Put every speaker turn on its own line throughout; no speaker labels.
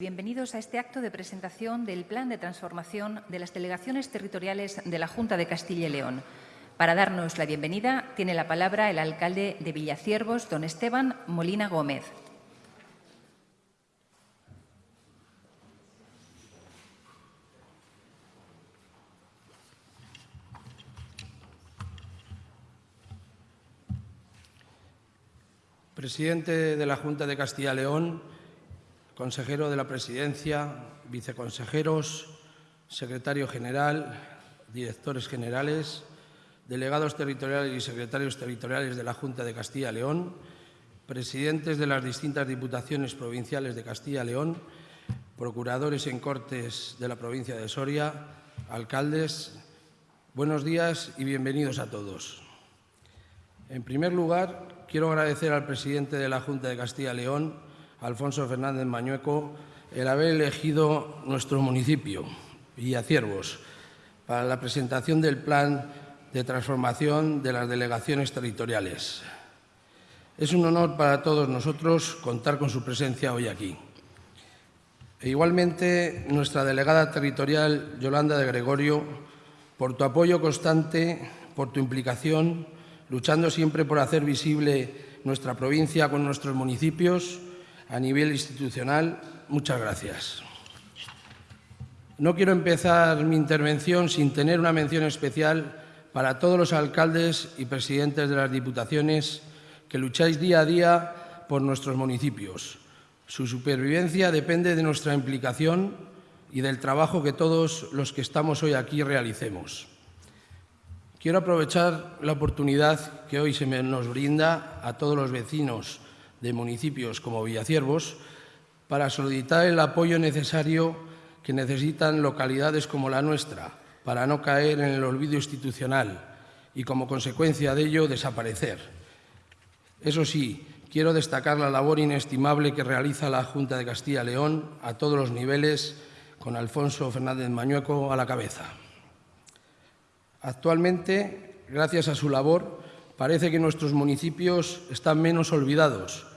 Bienvenidos a este acto de presentación del Plan de Transformación de las Delegaciones Territoriales de la Junta de Castilla y León. Para darnos la bienvenida, tiene la palabra el alcalde de Villaciervos, don Esteban Molina Gómez.
Presidente de la Junta de Castilla y León, consejero de la Presidencia, viceconsejeros, secretario general, directores generales, delegados territoriales y secretarios territoriales de la Junta de Castilla y León, presidentes de las distintas diputaciones provinciales de Castilla y León, procuradores en Cortes de la provincia de Soria, alcaldes, buenos días y bienvenidos a todos. En primer lugar, quiero agradecer al presidente de la Junta de Castilla y León, Alfonso Fernández Mañueco, el haber elegido nuestro municipio, Villaciervos, para la presentación del plan de transformación de las delegaciones territoriales. Es un honor para todos nosotros contar con su presencia hoy aquí. E igualmente, nuestra delegada territorial, Yolanda de Gregorio, por tu apoyo constante, por tu implicación, luchando siempre por hacer visible nuestra provincia con nuestros municipios, a nivel institucional, muchas gracias. No quiero empezar mi intervención sin tener una mención especial para todos los alcaldes y presidentes de las diputaciones que lucháis día a día por nuestros municipios. Su supervivencia depende de nuestra implicación y del trabajo que todos los que estamos hoy aquí realicemos. Quiero aprovechar la oportunidad que hoy se nos brinda a todos los vecinos de municipios como Villaciervos para solicitar el apoyo necesario que necesitan localidades como la nuestra para no caer en el olvido institucional y, como consecuencia de ello, desaparecer. Eso sí, quiero destacar la labor inestimable que realiza la Junta de Castilla y León a todos los niveles, con Alfonso Fernández Mañueco a la cabeza. Actualmente, gracias a su labor, parece que nuestros municipios están menos olvidados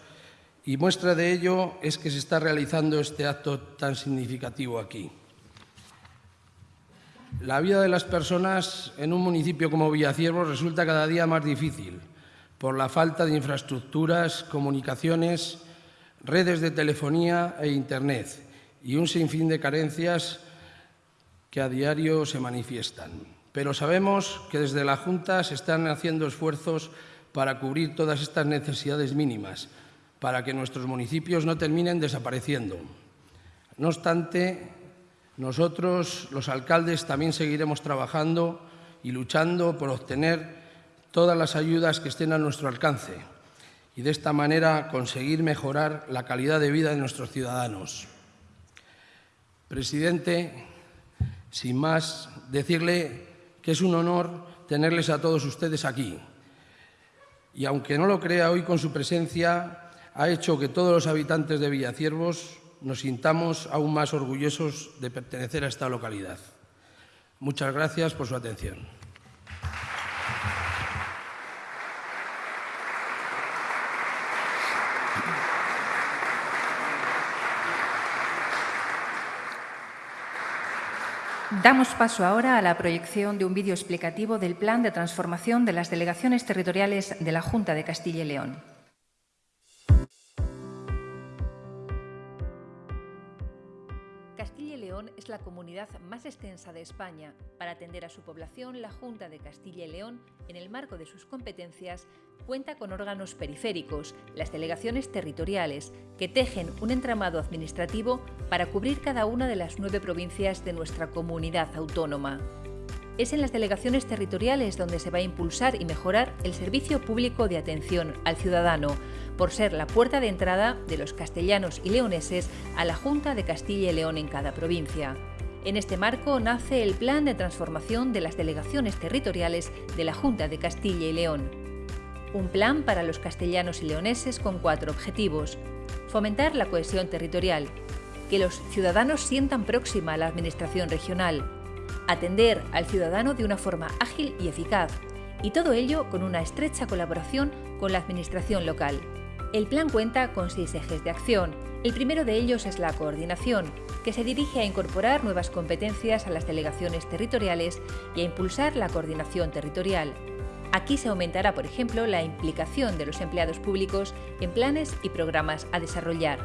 y muestra de ello es que se está realizando este acto tan significativo aquí. La vida de las personas en un municipio como Villaciervos resulta cada día más difícil por la falta de infraestructuras, comunicaciones, redes de telefonía e Internet y un sinfín de carencias que a diario se manifiestan pero sabemos que desde la Junta se están haciendo esfuerzos para cubrir todas estas necesidades mínimas, para que nuestros municipios no terminen desapareciendo. No obstante, nosotros, los alcaldes, también seguiremos trabajando y luchando por obtener todas las ayudas que estén a nuestro alcance y de esta manera conseguir mejorar la calidad de vida de nuestros ciudadanos. Presidente, sin más, decirle que es un honor tenerles a todos ustedes aquí. Y aunque no lo crea hoy con su presencia, ha hecho que todos los habitantes de Villaciervos nos sintamos aún más orgullosos de pertenecer a esta localidad. Muchas gracias por su atención.
Damos paso ahora a la proyección de un vídeo explicativo del plan de transformación de las delegaciones territoriales de la Junta de Castilla y León. Comunidad más extensa de España. Para atender a su población, la Junta de Castilla y León, en el marco de sus competencias, cuenta con órganos periféricos, las delegaciones territoriales, que tejen un entramado administrativo para cubrir cada una de las nueve provincias de nuestra comunidad autónoma. Es en las delegaciones territoriales donde se va a impulsar y mejorar el servicio público de atención al ciudadano, por ser la puerta de entrada de los castellanos y leoneses a la Junta de Castilla y León en cada provincia. En este marco nace el Plan de Transformación de las Delegaciones Territoriales de la Junta de Castilla y León. Un plan para los castellanos y leoneses con cuatro objetivos. Fomentar la cohesión territorial, que los ciudadanos sientan próxima a la Administración regional, atender al ciudadano de una forma ágil y eficaz, y todo ello con una estrecha colaboración con la Administración local. El plan cuenta con seis ejes de acción, El primero de ellos es la coordinación, que se dirige a incorporar nuevas competencias a las delegaciones territoriales y a impulsar la coordinación territorial. Aquí se aumentará, por ejemplo, la implicación de los empleados públicos en planes y programas a desarrollar.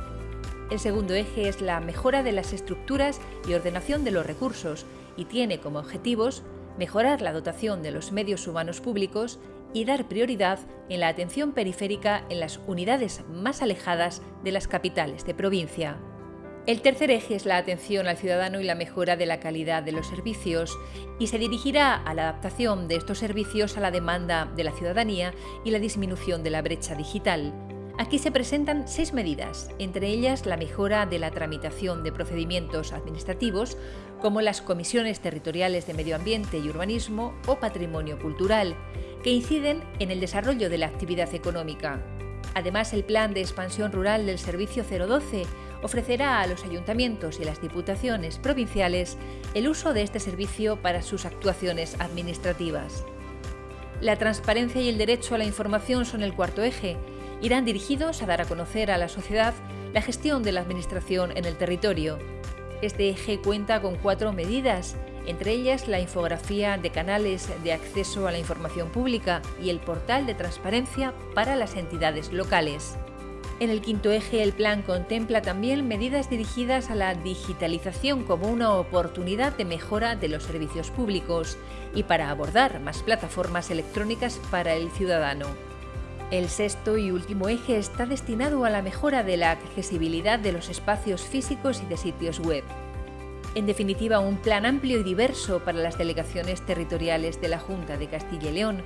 El segundo eje es la mejora de las estructuras y ordenación de los recursos y tiene como objetivos mejorar la dotación de los medios humanos públicos y dar prioridad en la atención periférica en las unidades más alejadas de las capitales de provincia. El tercer eje es la atención al ciudadano y la mejora de la calidad de los servicios y se dirigirá a la adaptación de estos servicios a la demanda de la ciudadanía y la disminución de la brecha digital. Aquí se presentan seis medidas, entre ellas la mejora de la tramitación de procedimientos administrativos, como las comisiones territoriales de medio ambiente y urbanismo o patrimonio cultural, que inciden en el desarrollo de la actividad económica. Además, el Plan de Expansión Rural del Servicio 012 ofrecerá a los ayuntamientos y las diputaciones provinciales el uso de este servicio para sus actuaciones administrativas. La transparencia y el derecho a la información son el cuarto eje, irán dirigidos a dar a conocer a la sociedad la gestión de la Administración en el territorio. Este eje cuenta con cuatro medidas, entre ellas la infografía de canales de acceso a la información pública y el portal de transparencia para las entidades locales. En el quinto eje, el plan contempla también medidas dirigidas a la digitalización como una oportunidad de mejora de los servicios públicos y para abordar más plataformas electrónicas para el ciudadano. El sexto y último eje está destinado a la mejora de la accesibilidad de los espacios físicos y de sitios web. En definitiva, un plan amplio y diverso para las delegaciones territoriales de la Junta de Castilla y León,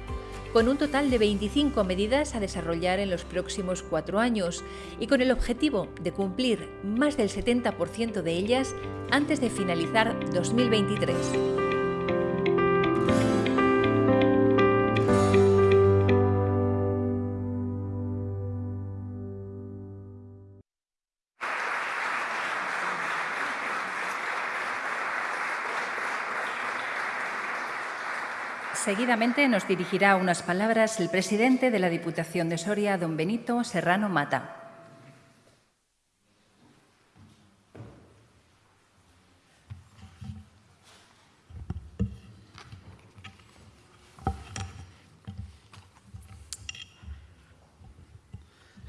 con un total de 25 medidas a desarrollar en los próximos cuatro años y con el objetivo de cumplir más del 70% de ellas antes de finalizar 2023. Seguidamente nos dirigirá unas palabras el presidente de la Diputación de Soria, don Benito Serrano Mata.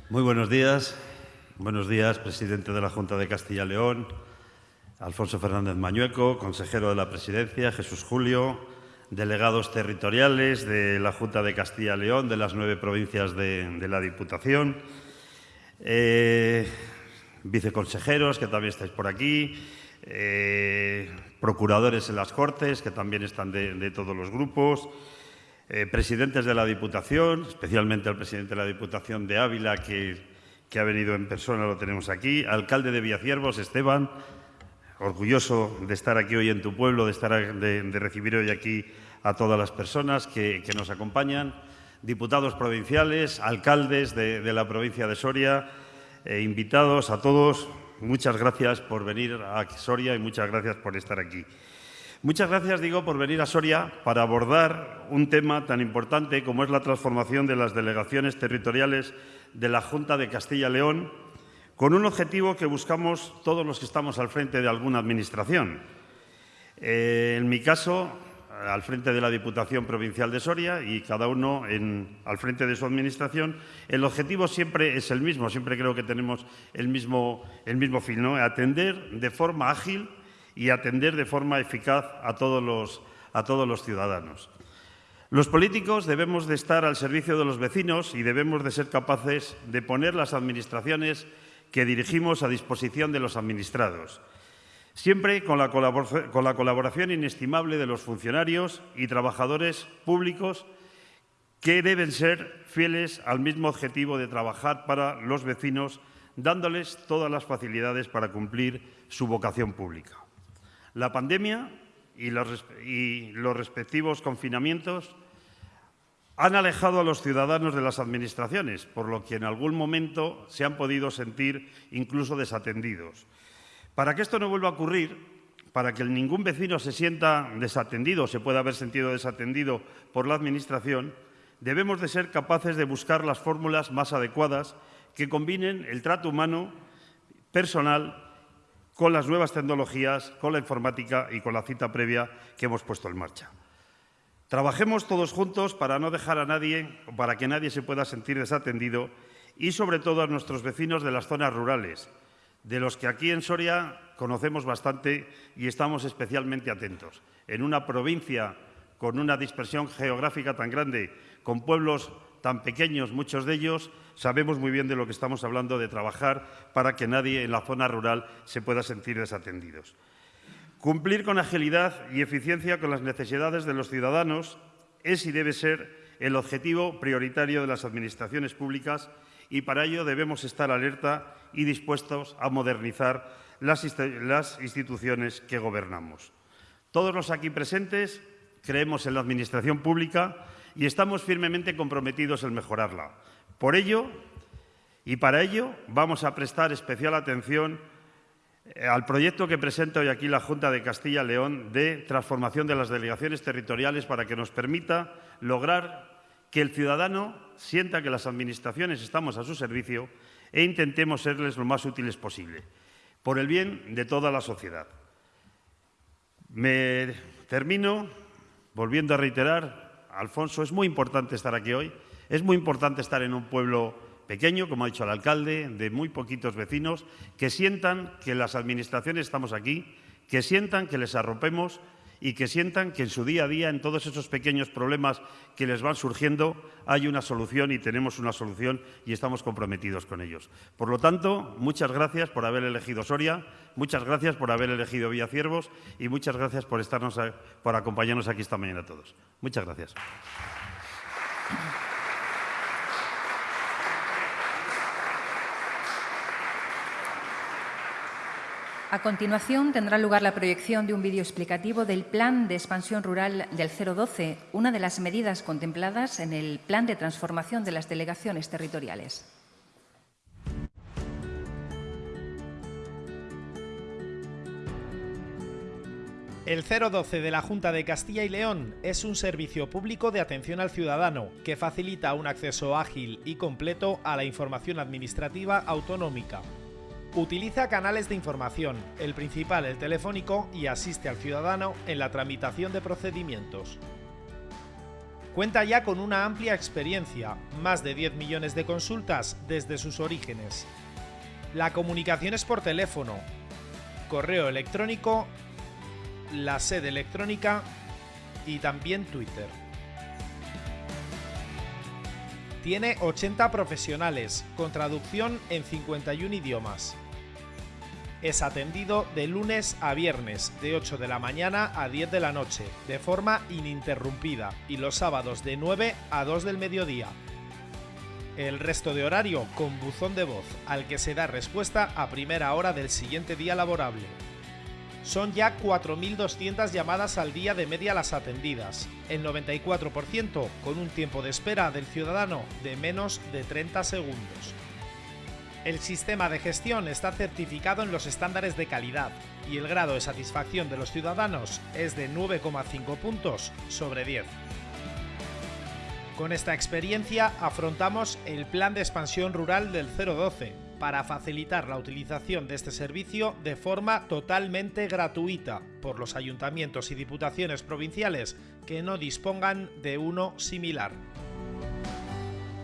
Muy buenos días. Buenos días, presidente de la Junta de Castilla y León, Alfonso Fernández Mañueco, consejero de la Presidencia, Jesús Julio, delegados territoriales de la Junta de Castilla y León, de las nueve provincias de, la Diputación, eh, viceconsejeros, que también estáis por aquí, eh, procuradores en las Cortes, que también están de, todos los grupos, eh, presidentes de la Diputación, especialmente el presidente de la Diputación de Ávila, que, que ha venido en persona, lo tenemos aquí, alcalde de Villaciervos, Esteban, orgulloso de estar aquí hoy en tu pueblo, de, estar, de, recibir hoy aquí a todas las personas que, nos acompañan, diputados provinciales, alcaldes de, la provincia de Soria, e invitados a todos. Muchas gracias por venir a Soria y muchas gracias por estar aquí. Muchas gracias, digo, por venir a Soria para abordar un tema tan importante como es la transformación de las delegaciones territoriales de la Junta de Castilla-León con un objetivo que buscamos todos los que estamos al frente de alguna administración. Eh, en mi caso, al frente de la Diputación Provincial de Soria y cada uno al frente de su administración, el objetivo siempre es el mismo, siempre creo que tenemos el mismo, el mismo fin, ¿no? atender de forma ágil y atender de forma eficaz a todos los, a todos los ciudadanos. Los políticos debemos de estar al servicio de los vecinos y debemos de ser capaces de poner las administraciones que dirigimos a disposición de los administrados, siempre con la, colaboración inestimable de los funcionarios y trabajadores públicos que deben ser fieles al mismo objetivo de trabajar para los vecinos, dándoles todas las facilidades para cumplir su vocación pública. La pandemia y los respectivos confinamientos han alejado a los ciudadanos de las administraciones, por lo que en algún momento se han podido sentir incluso desatendidos. Para que esto no vuelva a ocurrir, para que ningún vecino se sienta desatendido o se pueda haber sentido desatendido por la Administración, debemos de ser capaces de buscar las fórmulas más adecuadas que combinen el trato humano personal con las nuevas tecnologías, con la informática y con la cita previa que hemos puesto en marcha. Trabajemos todos juntos para no dejar a nadie, para que nadie se pueda sentir desatendido y sobre todo a nuestros vecinos de las zonas rurales, de los que aquí en Soria conocemos bastante y estamos especialmente atentos. En una provincia con una dispersión geográfica tan grande, con pueblos tan pequeños, muchos de ellos, sabemos muy bien de lo que estamos hablando, de trabajar para que nadie en la zona rural se pueda sentir desatendidos. Cumplir con agilidad y eficiencia con las necesidades de los ciudadanos es y debe ser el objetivo prioritario de las administraciones públicas y para ello debemos estar alerta y dispuestos a modernizar las, instituciones que gobernamos. Todos los aquí presentes creemos en la Administración pública y estamos firmemente comprometidos en mejorarla. Por ello, y para ello, vamos a prestar especial atención al proyecto que presenta hoy aquí la Junta de Castilla y León de transformación de las delegaciones territoriales para que nos permita lograr que el ciudadano sienta que las administraciones estamos a su servicio e intentemos serles lo más útiles posible, por el bien de toda la sociedad. Me termino volviendo a reiterar, Alfonso, es muy importante estar aquí hoy, es muy importante estar en un pueblo pequeño, como ha dicho el alcalde, de muy poquitos vecinos, que sientan que las administraciones estamos aquí, que sientan que les arropemos y que sientan que en su día a día, en todos esos pequeños problemas que les van surgiendo, hay una solución y tenemos una solución y estamos comprometidos con ellos. Por lo tanto, muchas gracias por haber elegido Soria, muchas gracias por haber elegido Villaciervos y muchas gracias por, estarnos por acompañarnos aquí esta mañana a todos. Muchas gracias.
A continuación tendrá lugar la proyección de un vídeo explicativo del Plan de Expansión Rural del 012, una de las medidas contempladas en el Plan de Transformación de las Delegaciones Territoriales.
El 012 de la Junta de Castilla y León es un servicio público de atención al ciudadano que facilita un acceso ágil y completo a la información administrativa autonómica Utiliza canales de información, el principal el telefónico y asiste al ciudadano en la tramitación de procedimientos. Cuenta ya con una amplia experiencia, más de 10 millones de consultas desde sus orígenes. La comunicación es por teléfono, correo electrónico, la sede electrónica y también Twitter. Tiene 80 profesionales, con traducción en 51 idiomas es atendido de lunes a viernes, de 8 de la mañana a 10 de la noche, de forma ininterrumpida, y los sábados de 9 a 2 del mediodía. El resto de horario con buzón de voz, al que se da respuesta a primera hora del siguiente día laborable. Son ya 4.200 llamadas al día de media las atendidas, el 94% con un tiempo de espera del ciudadano de menos de 30 segundos. El sistema de gestión está certificado en los estándares de calidad y el grado de satisfacción de los ciudadanos es de 9,5 puntos sobre 10. Con esta experiencia afrontamos el Plan de Expansión Rural del 012 para facilitar la utilización de este servicio de forma totalmente gratuita por los ayuntamientos y diputaciones provinciales que no dispongan de uno similar.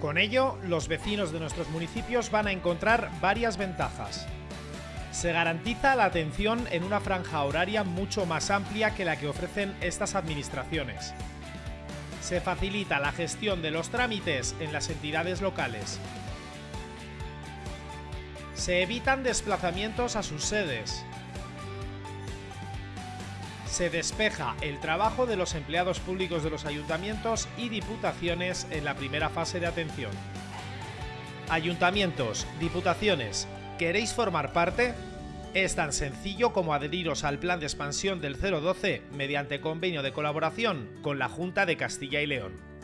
Con ello, los vecinos de nuestros municipios van a encontrar varias ventajas. Se garantiza la atención en una franja horaria mucho más amplia que la que ofrecen estas administraciones. Se facilita la gestión de los trámites en las entidades locales. Se evitan desplazamientos a sus sedes, se despeja el trabajo de los empleados públicos de los ayuntamientos y diputaciones en la primera fase de atención. Ayuntamientos, diputaciones, ¿queréis formar parte? Es tan sencillo como adheriros al plan de expansión del 012 mediante convenio de colaboración con la Junta de Castilla y León.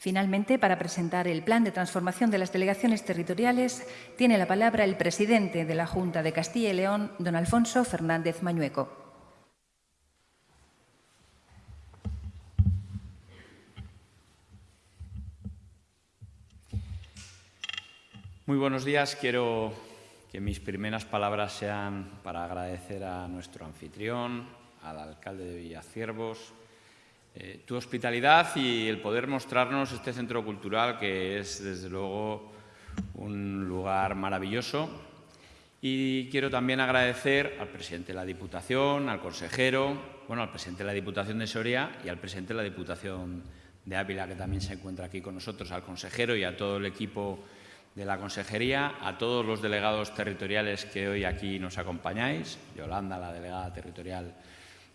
Finalmente, para presentar el plan de transformación de las delegaciones territoriales, tiene la palabra el presidente de la Junta de Castilla y León, don Alfonso Fernández Mañueco.
Muy buenos días. Quiero que mis primeras palabras sean para agradecer a nuestro anfitrión, al alcalde de Villaciervos, eh, tu hospitalidad y el poder mostrarnos este centro cultural que es, desde luego, un lugar maravilloso. Y quiero también agradecer al presidente de la Diputación, al consejero, bueno, al presidente de la Diputación de Soria y al presidente de la Diputación de Ávila, que también se encuentra aquí con nosotros, al consejero y a todo el equipo de la Consejería, a todos los delegados territoriales que hoy aquí nos acompañáis, Yolanda, la delegada territorial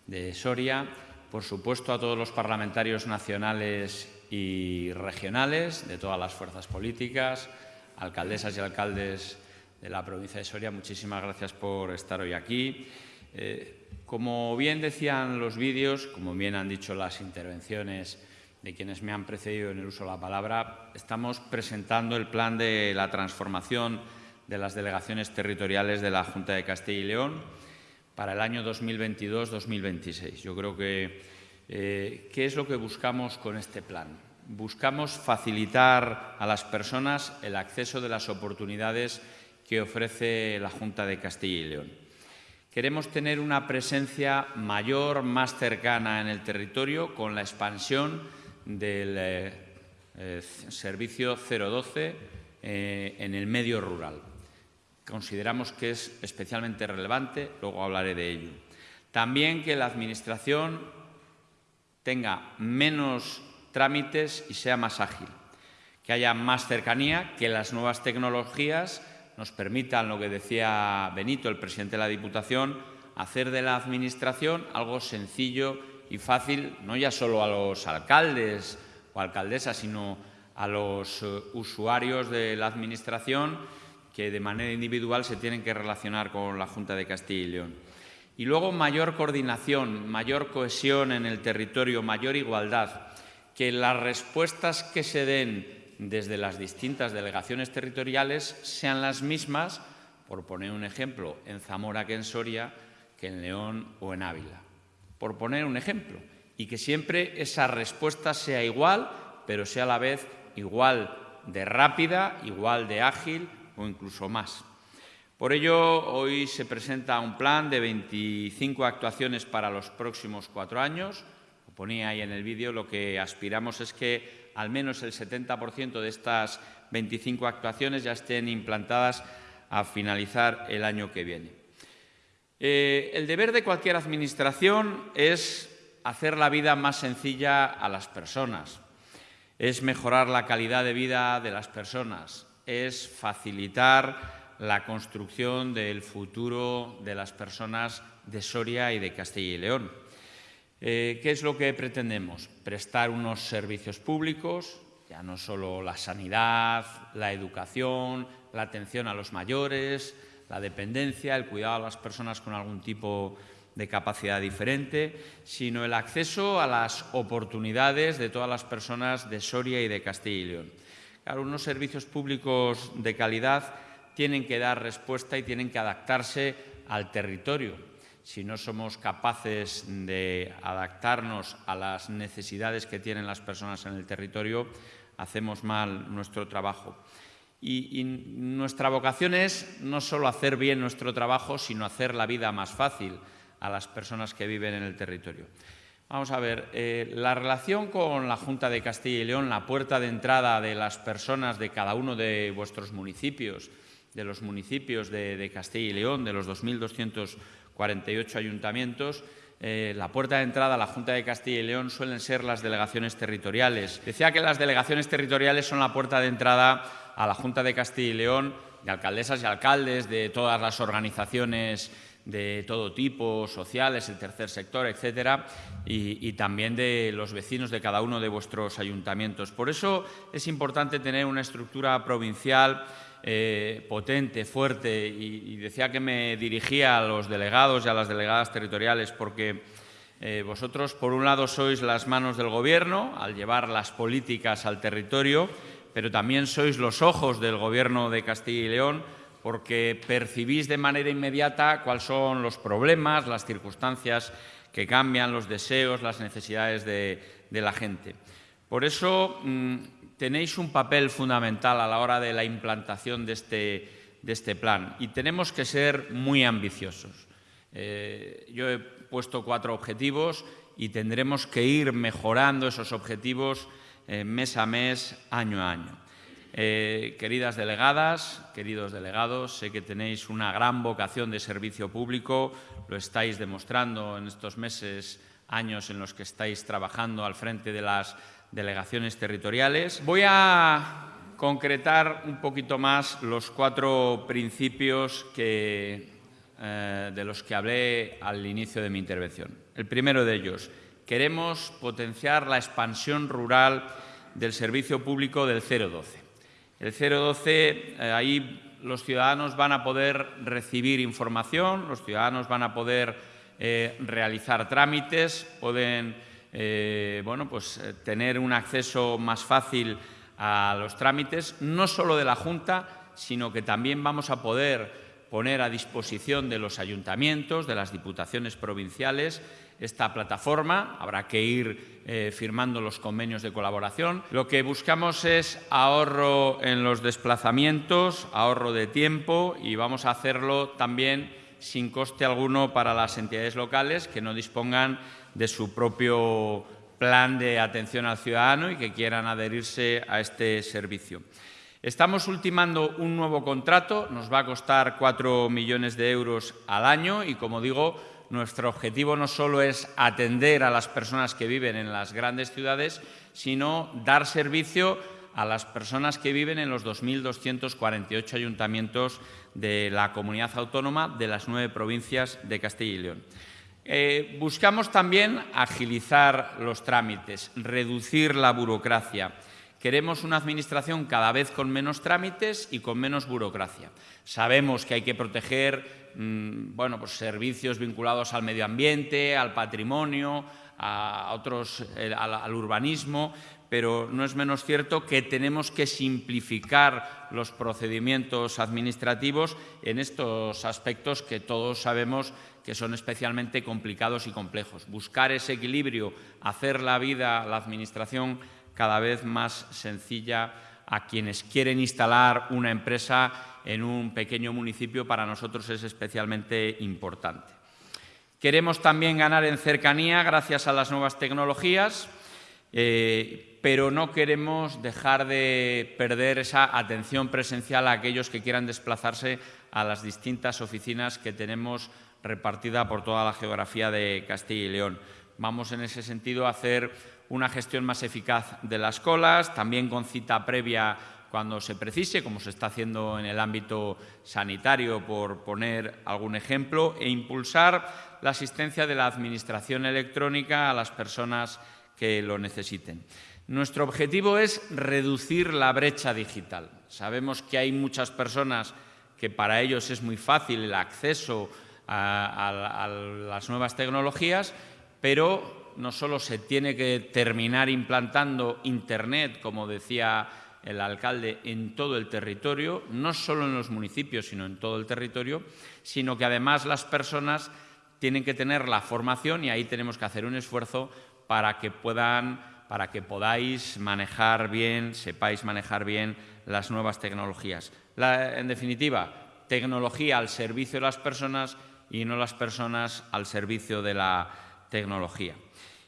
de Soria, por supuesto a todos los parlamentarios nacionales y regionales de todas las fuerzas políticas, alcaldesas y alcaldes de la provincia de Soria, muchísimas gracias por estar hoy aquí. Eh, como bien decían los vídeos, como bien han dicho las intervenciones de quienes me han precedido en el uso de la palabra, estamos presentando el plan de la transformación de las delegaciones territoriales de la Junta de Castilla y León para el año 2022-2026. Yo creo que, eh, ¿qué es lo que buscamos con este plan? Buscamos facilitar a las personas el acceso de las oportunidades que ofrece la Junta de Castilla y León. Queremos tener una presencia mayor, más cercana en el territorio, con la expansión del eh, eh, servicio 012 eh, en el medio rural. Consideramos que es especialmente relevante, luego hablaré de ello. También que la Administración tenga menos trámites y sea más ágil, que haya más cercanía, que las nuevas tecnologías nos permitan, lo que decía Benito, el presidente de la Diputación, hacer de la Administración algo sencillo y fácil, no ya solo a los alcaldes o alcaldesas, sino a los eh, usuarios de la Administración que de manera individual se tienen que relacionar con la Junta de Castilla y León. Y luego mayor coordinación, mayor cohesión en el territorio, mayor igualdad, que las respuestas que se den desde las distintas delegaciones territoriales sean las mismas, por poner un ejemplo, en Zamora que en Soria, que en León o en Ávila por poner un ejemplo, y que siempre esa respuesta sea igual, pero sea a la vez igual de rápida, igual de ágil o incluso más. Por ello, hoy se presenta un plan de 25 actuaciones para los próximos cuatro años. Lo ponía ahí en el vídeo, lo que aspiramos es que al menos el 70% de estas 25 actuaciones ya estén implantadas a finalizar el año que viene. Eh, el deber de cualquier administración es hacer la vida más sencilla a las personas, es mejorar la calidad de vida de las personas, es facilitar la construcción del futuro de las personas de Soria y de Castilla y León. Eh, ¿Qué es lo que pretendemos? Prestar unos servicios públicos, ya no solo la sanidad, la educación, la atención a los mayores, la dependencia, el cuidado a las personas con algún tipo de capacidad diferente, sino el acceso a las oportunidades de todas las personas de Soria y de Castilla y León. Claro, unos servicios públicos de calidad tienen que dar respuesta y tienen que adaptarse al territorio. Si no somos capaces de adaptarnos a las necesidades que tienen las personas en el territorio, hacemos mal nuestro trabajo. Y, nuestra vocación es no solo hacer bien nuestro trabajo, sino hacer la vida más fácil a las personas que viven en el territorio. Vamos a ver, eh, la relación con la Junta de Castilla y León, la puerta de entrada de las personas de cada uno de vuestros municipios, de los municipios de, Castilla y León, de los 2.248 ayuntamientos, eh, la puerta de entrada a la Junta de Castilla y León suelen ser las delegaciones territoriales. Decía que las delegaciones territoriales son la puerta de entrada a la Junta de Castilla y León, de alcaldesas y alcaldes, de todas las organizaciones de todo tipo, sociales, el tercer sector, etcétera, y, también de los vecinos de cada uno de vuestros ayuntamientos. Por eso es importante tener una estructura provincial eh, potente, fuerte, y, decía que me dirigía a los delegados y a las delegadas territoriales porque eh, vosotros, por un lado, sois las manos del Gobierno al llevar las políticas al territorio, pero también sois los ojos del Gobierno de Castilla y León porque percibís de manera inmediata cuáles son los problemas, las circunstancias que cambian, los deseos, las necesidades de, la gente. Por eso mm, tenéis un papel fundamental a la hora de la implantación de este, este plan y tenemos que ser muy ambiciosos. Eh, yo he puesto cuatro objetivos y tendremos que ir mejorando esos objetivos eh, mes a mes, año a año. Eh, queridas delegadas, queridos delegados, sé que tenéis una gran vocación de servicio público, lo estáis demostrando en estos meses, años en los que estáis trabajando al frente de las delegaciones territoriales. Voy a concretar un poquito más los cuatro principios que, eh, de los que hablé al inicio de mi intervención. El primero de ellos, queremos potenciar la expansión rural del servicio público del 012. El 012, eh, ahí los ciudadanos van a poder recibir información, los ciudadanos van a poder eh, realizar trámites, pueden bueno, pues, tener un acceso más fácil a los trámites, no solo de la Junta, sino que también vamos a poder poner a disposición de los ayuntamientos, de las diputaciones provinciales, esta plataforma. Habrá que ir eh, firmando los convenios de colaboración. Lo que buscamos es ahorro en los desplazamientos, ahorro de tiempo y vamos a hacerlo también sin coste alguno para las entidades locales que no dispongan de su propio plan de atención al ciudadano y que quieran adherirse a este servicio. Estamos ultimando un nuevo contrato, nos va a costar 4 millones de euros al año y, como digo, nuestro objetivo no solo es atender a las personas que viven en las grandes ciudades, sino dar servicio a las personas que viven en los 2.248 ayuntamientos de la comunidad autónoma de las nueve provincias de Castilla y León. Eh, buscamos también agilizar los trámites, reducir la burocracia. Queremos una Administración cada vez con menos trámites y con menos burocracia. Sabemos que hay que proteger bueno, pues servicios vinculados al medio ambiente, al patrimonio, a otros, eh, al, urbanismo, pero no es menos cierto que tenemos que simplificar los procedimientos administrativos en estos aspectos que todos sabemos que son especialmente complicados y complejos. Buscar ese equilibrio, hacer la vida, la Administración cada vez más sencilla a quienes quieren instalar una empresa en un pequeño municipio para nosotros es especialmente importante. Queremos también ganar en cercanía gracias a las nuevas tecnologías, eh, pero no queremos dejar de perder esa atención presencial a aquellos que quieran desplazarse a las distintas oficinas que tenemos repartida por toda la geografía de Castilla y León. Vamos en ese sentido a hacer una gestión más eficaz de las colas, también con cita previa cuando se precise, como se está haciendo en el ámbito sanitario, por poner algún ejemplo, e impulsar la asistencia de la Administración electrónica a las personas que lo necesiten. Nuestro objetivo es reducir la brecha digital. Sabemos que hay muchas personas que para ellos es muy fácil el acceso a, las nuevas tecnologías, pero no solo se tiene que terminar implantando Internet, como decía el alcalde, en todo el territorio, no solo en los municipios, sino en todo el territorio, sino que además las personas tienen que tener la formación y ahí tenemos que hacer un esfuerzo para que puedan para que podáis manejar bien, sepáis manejar bien las nuevas tecnologías. en definitiva, tecnología al servicio de las personas y no las personas al servicio de la tecnología.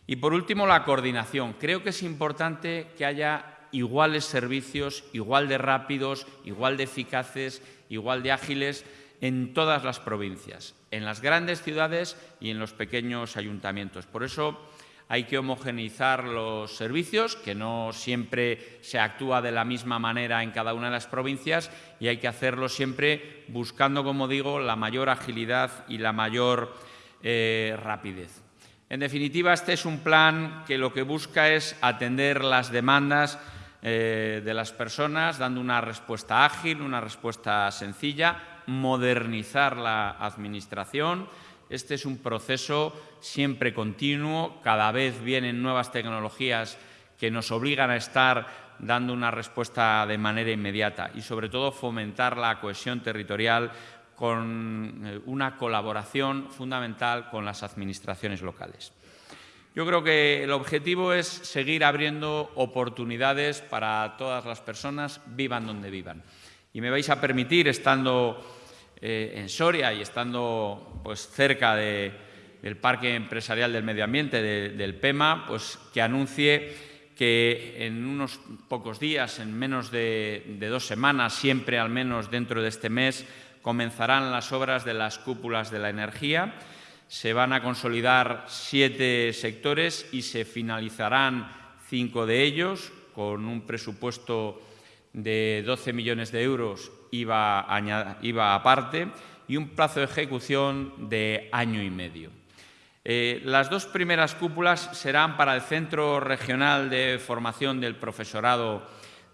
Y por último, la coordinación. Creo que es importante que haya iguales servicios, igual de rápidos, igual de eficaces, igual de ágiles en todas las provincias, en las grandes ciudades y en los pequeños ayuntamientos. Por eso hay que homogeneizar los servicios, que no siempre se actúa de la misma manera en cada una de las provincias y hay que hacerlo siempre buscando, como digo, la mayor agilidad y la mayor eh, rapidez. En definitiva, este es un plan que lo que busca es atender las demandas eh, de las personas, dando una respuesta ágil, una respuesta sencilla, modernizar la Administración. Este es un proceso siempre continuo, cada vez vienen nuevas tecnologías que nos obligan a estar dando una respuesta de manera inmediata y, sobre todo, fomentar la cohesión territorial con eh, una colaboración fundamental con las administraciones locales. Yo creo que el objetivo es seguir abriendo oportunidades para todas las personas, vivan donde vivan. Y me vais a permitir, estando eh, en Soria y estando pues, cerca del Parque Empresarial del Medio Ambiente, del PEMA, pues, que anuncie que en unos pocos días, en menos de, de dos semanas, siempre al menos dentro de este mes, comenzarán las obras de las cúpulas de la energía. Se van a consolidar siete sectores y se finalizarán cinco de ellos con un presupuesto de 12 millones de euros IVA, aparte y un plazo de ejecución de año y medio. Eh, las dos primeras cúpulas serán para el Centro Regional de Formación del Profesorado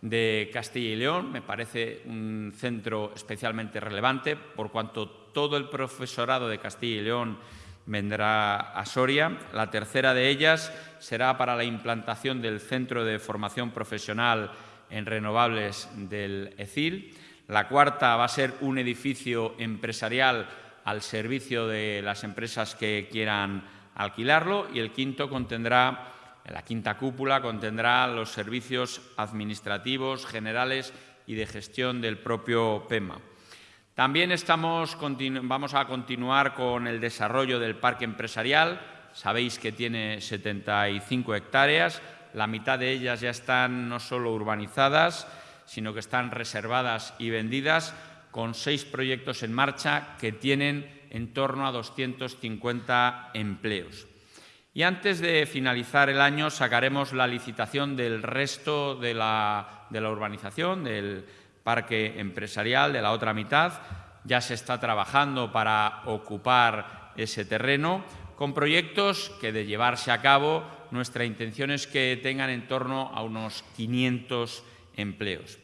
de Castilla y León. Me parece un centro especialmente relevante por cuanto todo el profesorado de Castilla y León vendrá a Soria. La tercera de ellas será para la implantación del Centro de Formación Profesional en Renovables del ECIL. La cuarta va a ser un edificio empresarial al servicio de las empresas que quieran alquilarlo y el quinto contendrá, la quinta cúpula contendrá los servicios administrativos, generales y de gestión del propio PEMA. También estamos, vamos a continuar con el desarrollo del parque empresarial. Sabéis que tiene 75 hectáreas, la mitad de ellas ya están no solo urbanizadas, sino que están reservadas y vendidas con seis proyectos en marcha que tienen en torno a 250 empleos. Y antes de finalizar el año sacaremos la licitación del resto de la, urbanización, del parque empresarial, de la otra mitad. Ya se está trabajando para ocupar ese terreno con proyectos que, de llevarse a cabo, nuestra intención es que tengan en torno a unos 500 empleos.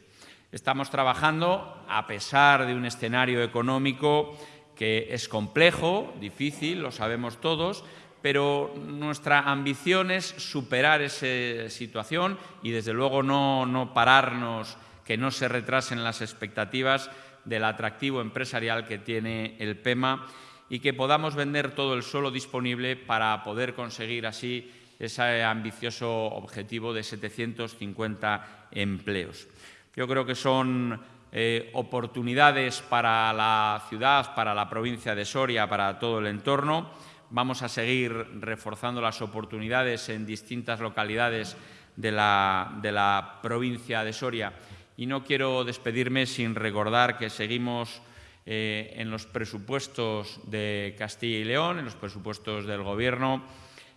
Estamos trabajando, a pesar de un escenario económico que es complejo, difícil, lo sabemos todos, pero nuestra ambición es superar esa situación y, desde luego, no, no pararnos, que no se retrasen las expectativas del atractivo empresarial que tiene el PEMA y que podamos vender todo el suelo disponible para poder conseguir así ese ambicioso objetivo de 750 empleos. Yo creo que son eh, oportunidades para la ciudad, para la provincia de Soria, para todo el entorno. Vamos a seguir reforzando las oportunidades en distintas localidades de la, provincia de Soria. Y no quiero despedirme sin recordar que seguimos eh, en los presupuestos de Castilla y León, en los presupuestos del Gobierno.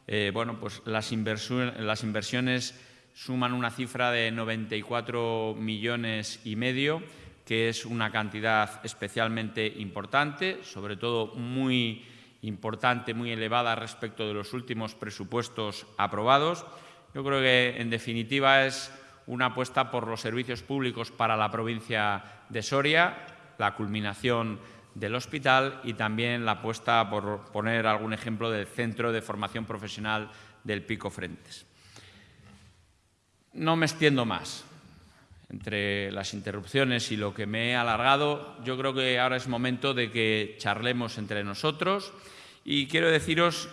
Eh, bueno, pues las inversiones suman una cifra de 94 millones y medio, que es una cantidad especialmente importante, sobre todo muy importante, muy elevada respecto de los últimos presupuestos aprobados. Yo creo que, en definitiva, es una apuesta por los servicios públicos para la provincia de Soria, la culminación del hospital y también la apuesta, por poner algún ejemplo, del Centro de Formación Profesional del Pico Frentes. No me extiendo más. Entre las interrupciones y lo que me he alargado, yo creo que ahora es momento de que charlemos entre nosotros. Y quiero deciros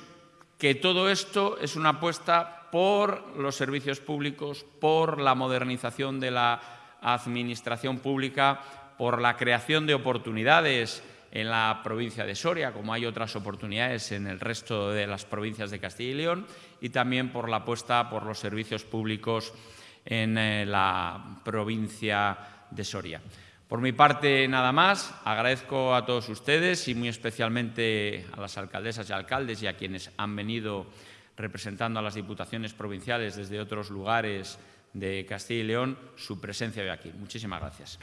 que todo esto es una apuesta por los servicios públicos, por la modernización de la administración pública, por la creación de oportunidades en la provincia de Soria, como hay otras oportunidades en el resto de las provincias de Castilla y León, y también por la apuesta por los servicios públicos en eh, la provincia de Soria. Por mi parte, nada más. Agradezco a todos ustedes y muy especialmente a las alcaldesas y alcaldes y a quienes han venido representando a las diputaciones provinciales desde otros lugares de Castilla y León su presencia hoy aquí. Muchísimas gracias.